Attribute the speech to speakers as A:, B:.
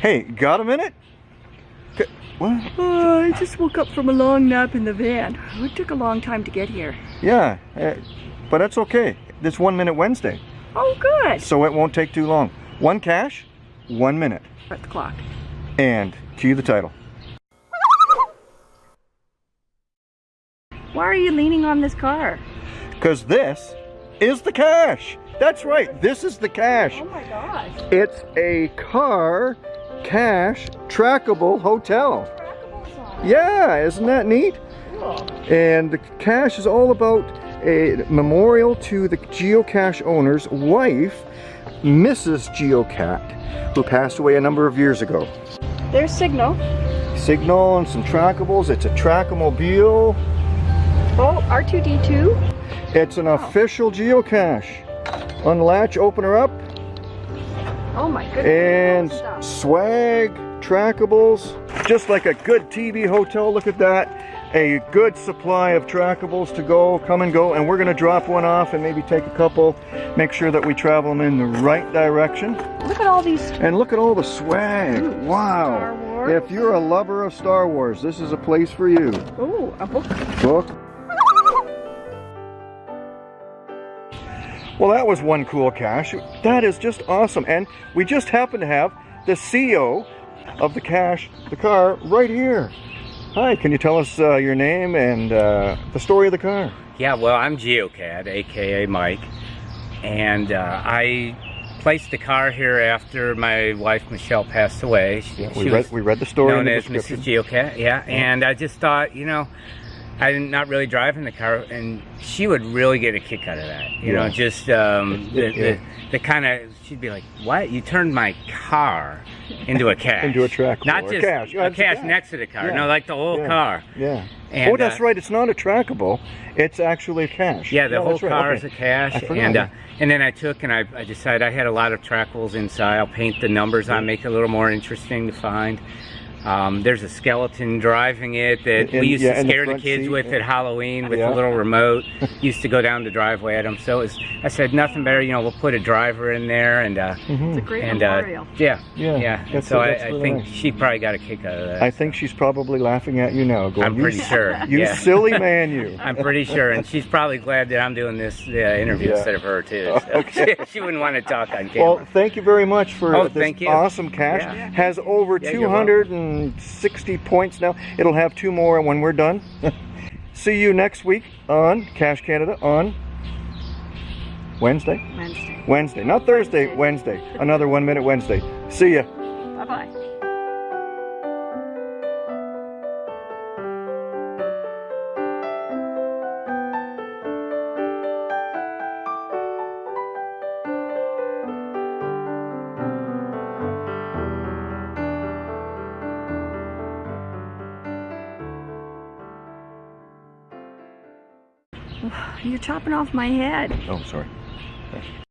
A: Hey, got a minute? What?
B: Oh, I just woke up from a long nap in the van. It took a long time to get here.
A: Yeah, uh, but that's okay. This one minute Wednesday,
B: Oh, good.
A: so it won't take too long. One cache, one minute.
B: At the clock.
A: And cue the title.
B: Why are you leaning on this car?
A: Because this is the cache. That's right, this is the cache.
B: Oh my gosh.
A: It's a car cache trackable hotel. Yeah, isn't that neat? And the cache is all about a memorial to the geocache owner's wife, Mrs. Geocat, who passed away a number of years ago.
B: There's signal.
A: Signal and some trackables. It's a trackmobile.
B: Oh, R2D2.
A: It's an official geocache. Unlatch, open her up,
B: Oh my goodness.
A: and swag, trackables. Just like a good TB hotel, look at that. A good supply of trackables to go, come and go, and we're gonna drop one off and maybe take a couple, make sure that we travel them in the right direction.
B: Look at all these.
A: And look at all the swag,
B: Ooh,
A: wow. If you're a lover of Star Wars, this is a place for you.
B: Oh, a book.
A: Book. Well, that was one cool cache. That is just awesome. And we just happen to have the CEO of the cache, the car, right here. Hi, can you tell us uh, your name and uh, the story of the car?
C: Yeah, well, I'm GeoCAD, aka Mike, and uh, I placed the car here after my wife Michelle passed away. She,
A: we,
C: she
A: read, we read the story in
C: known
A: the
C: as. Mrs. GeoCAD, yeah, and I just thought, you know, I'm not really driving the car, and she would really get a kick out of that. You know, just um, the,
A: Yeah.
C: the, the kind of, she'd be like, what? You turned my car into a cache.
A: Into a trackable,
C: Not just a
A: it's a
C: cache
A: cache.
C: next to the car.
A: Yeah.
C: No, like the whole
A: Yeah.
C: car.
A: Yeah.
C: And,
A: oh, that's
C: uh,
A: right. It's not a trackable. It's actually a cache.
C: Yeah, the whole
A: that's right.
C: car
A: Okay.
C: is a cache, and uh, and then I took and I, I decided I had a lot of trackables inside. I'll paint the numbers on, make it a little more interesting to find. Um, there's a skeleton driving it that
A: In-
C: we used
A: yeah,
C: to
A: in the
C: scare the, kids
A: seat,
C: with
A: yeah.
C: at Halloween with
A: Yeah.
C: a little remote. used to go down the driveway at them. So it was, I said nothing better. You know, we'll put a driver in there and uh,
A: Mhm.
B: It's a great
C: and uh, yeah,
A: Yeah,
C: yeah. And so I,
A: really
C: think
A: nice.
C: she probably got a kick out of that.
A: I think she's probably laughing at you now. Going,
C: I'm
A: "You
C: pretty
A: s-
C: sure.
A: You silly man, you.
C: I'm pretty sure, and she's probably glad that I'm doing this uh, interview
A: Yeah.
C: instead of her too. So
A: Okay.
C: she wouldn't want to talk on camera.
A: Well, thank you very much for
C: Oh,
A: this
C: thank you.
A: awesome cache.
C: Yeah.
A: Has over
C: Yeah, you're
A: 260 points now. It'll have two more when we're done. See you next week on Cash Canada on Wednesday.
B: Wednesday.
A: Wednesday, not Thursday. Wednesday. Another one minute Wednesday. See ya.
B: Bye bye You're chopping off my head.
A: Oh, sorry.